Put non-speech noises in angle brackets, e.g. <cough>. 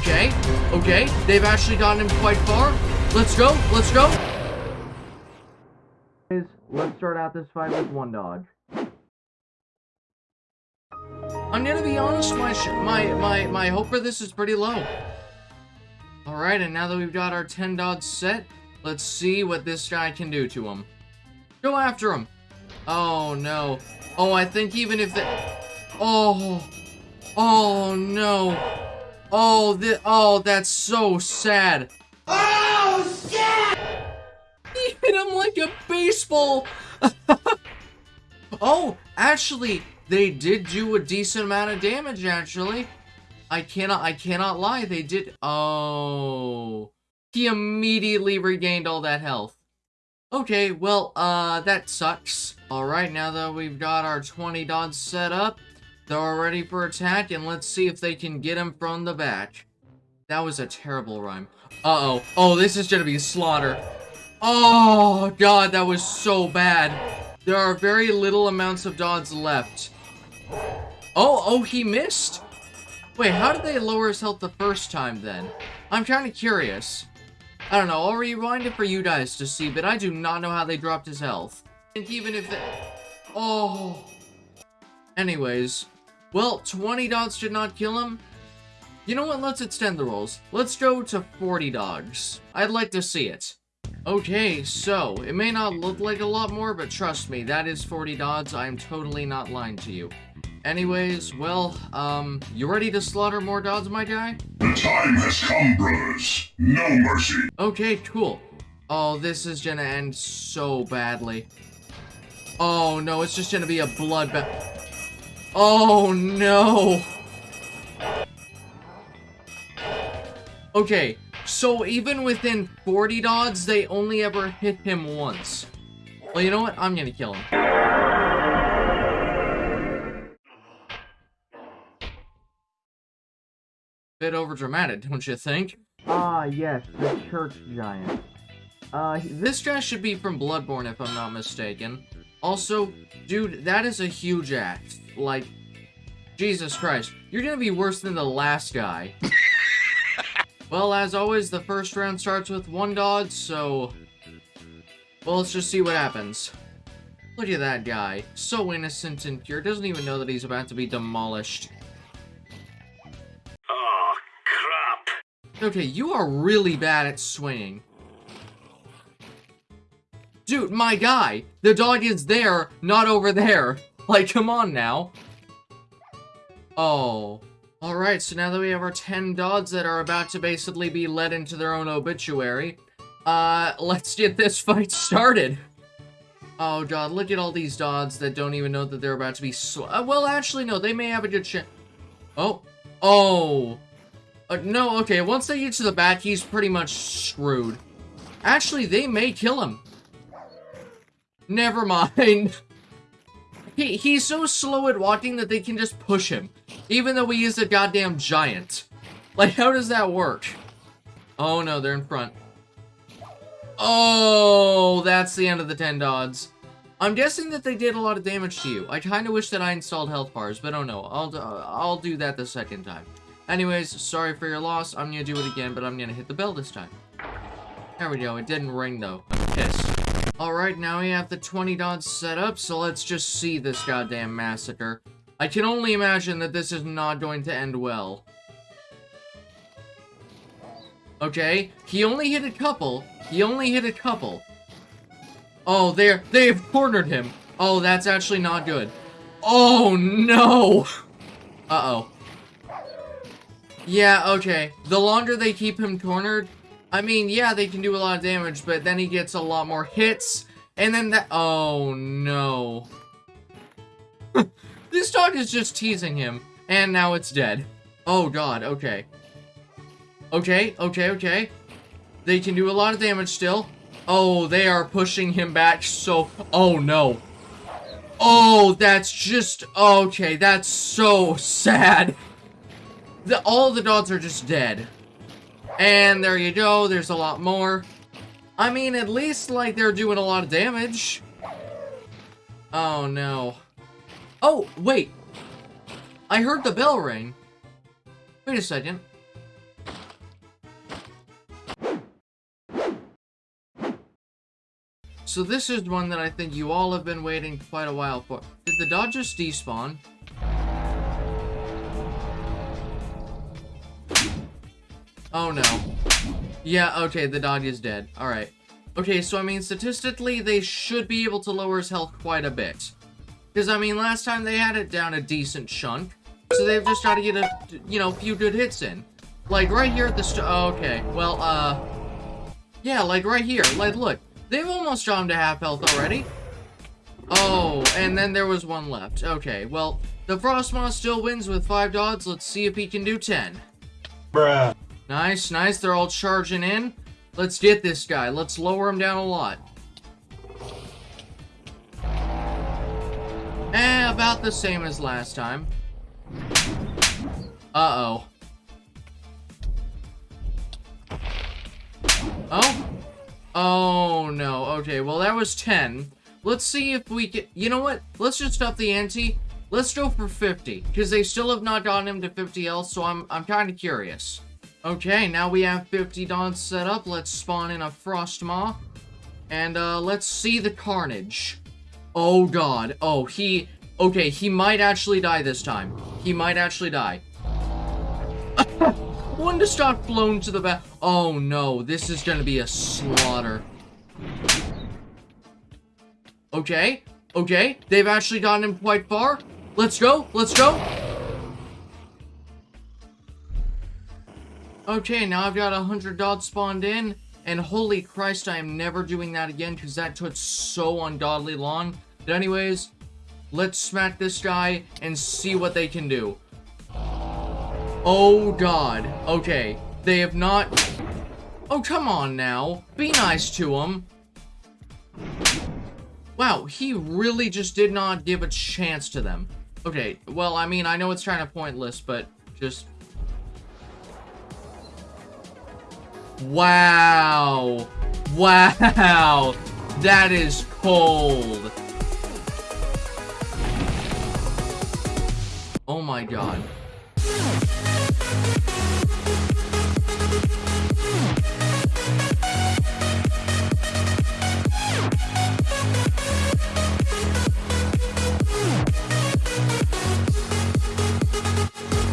Okay, okay, they've actually gotten him quite far. Let's go, let's go. Let's start out this fight with one dodge. I'm gonna be honest, my my my my hope for this is pretty low. All right, and now that we've got our 10 dodge set, let's see what this guy can do to him. Go after him. Oh no. Oh, I think even if the Oh. Oh no. Oh, the oh, that's so sad. Oh shit! He hit him like a baseball. <laughs> oh, actually, they did do a decent amount of damage, actually. I cannot, I cannot lie, they did- Oh. He immediately regained all that health. Okay, well, uh, that sucks. Alright, now that we've got our 20 dodge set up, they're all ready for attack, and let's see if they can get him from the back. That was a terrible rhyme. Uh-oh. Oh, this is gonna be a slaughter. Oh, God, that was so bad. There are very little amounts of dodge left. Oh, oh, he missed. Wait, how did they lower his health the first time, then? I'm kind of curious. I don't know, I'll rewind it for you guys to see, but I do not know how they dropped his health. And even if they... Oh... Anyways. Well, 20 dogs did not kill him. You know what, let's extend the rules. Let's go to 40 dogs. I'd like to see it. Okay, so, it may not look like a lot more, but trust me, that is 40 dogs. I'm totally not lying to you. Anyways, well, um, you ready to slaughter more dogs, my guy? The time has come, brothers. No mercy. Okay, cool. Oh, this is gonna end so badly. Oh, no, it's just gonna be a bloodbath. Oh, no. Okay, so even within 40 dodges, they only ever hit him once. Well, you know what? I'm gonna kill him. Bit overdramatic, don't you think? Ah, yes, the church giant. Uh, this guy should be from Bloodborne, if I'm not mistaken. Also, dude, that is a huge axe. Like, Jesus Christ. You're gonna be worse than the last guy. <laughs> well, as always, the first round starts with one dodge, so... Well, let's just see what happens. Look at that guy. So innocent and pure. Doesn't even know that he's about to be demolished. Oh, crap. Okay, you are really bad at swinging. Dude, my guy! The dog is there, not over there. <laughs> Like, come on now. Oh. Alright, so now that we have our 10 dogs that are about to basically be led into their own obituary, uh, <laughs> let's get this fight started. Oh god, look at all these dogs that don't even know that they're about to be uh, Well, actually, no, they may have a good chance. Oh. Oh. Uh, no, okay, once they get to the back, he's pretty much screwed. Actually, they may kill him. Never mind. He, he's so slow at walking that they can just push him. Even though he is a goddamn giant. Like, how does that work? Oh no, they're in front. Oh, that's the end of the 10 dogs. I'm guessing that they did a lot of damage to you. I kind of wish that I installed health bars, but oh no, I'll, uh, I'll do that the second time. Anyways, sorry for your loss. I'm gonna do it again, but I'm gonna hit the bell this time. There we go. It didn't ring, though. I'm pissed. Alright, now we have the 20 dots set up, so let's just see this goddamn massacre. I can only imagine that this is not going to end well. Okay, he only hit a couple. He only hit a couple. Oh, they're, they've cornered him. Oh, that's actually not good. Oh, no! Uh-oh. Yeah, okay. The longer they keep him cornered, I mean, yeah, they can do a lot of damage, but then he gets a lot more hits, and then that- Oh, no. <laughs> this dog is just teasing him, and now it's dead. Oh, God, okay. Okay, okay, okay. They can do a lot of damage still. Oh, they are pushing him back so- Oh, no. Oh, that's just- Okay, that's so <laughs> sad. The, all the dogs are just dead. And there you go, there's a lot more. I mean, at least, like, they're doing a lot of damage. Oh, no. Oh, wait. I heard the bell ring. Wait a second. So this is one that I think you all have been waiting quite a while for. Did the Dodgers despawn? Oh no. Yeah, okay, the dog is dead. Alright. Okay, so I mean, statistically, they should be able to lower his health quite a bit. Because, I mean, last time they had it down a decent chunk. So they've just got to get a, you know, few good hits in. Like, right here at the st- oh, okay. Well, uh... Yeah, like, right here. Like, look. They've almost him to half health already. Oh, and then there was one left. Okay, well, the Frostmaw still wins with 5 odds. Let's see if he can do 10. Bruh. Nice, nice. They're all charging in. Let's get this guy. Let's lower him down a lot. Eh, about the same as last time. Uh-oh. Oh? Oh, no. Okay, well, that was 10. Let's see if we can... You know what? Let's just up the ante. Let's go for 50, because they still have not gotten him to 50 else, so I'm, I'm kind of curious. Okay, now we have 50 dons set up. Let's spawn in a Frostmaw. And, uh, let's see the carnage. Oh, God. Oh, he... Okay, he might actually die this time. He might actually die. <laughs> Stop blown to the back. Oh, no. This is gonna be a slaughter. Okay. Okay. They've actually gotten him quite far. Let's go. Let's go. Okay, now I've got a hundred dots spawned in, and holy Christ, I am never doing that again because that took so ungodly long. But anyways, let's smack this guy and see what they can do. Oh God. Okay, they have not... Oh, come on now. Be nice to him. Wow, he really just did not give a chance to them. Okay, well, I mean, I know it's kind of pointless, but just Wow. Wow. That is cold. Oh my god.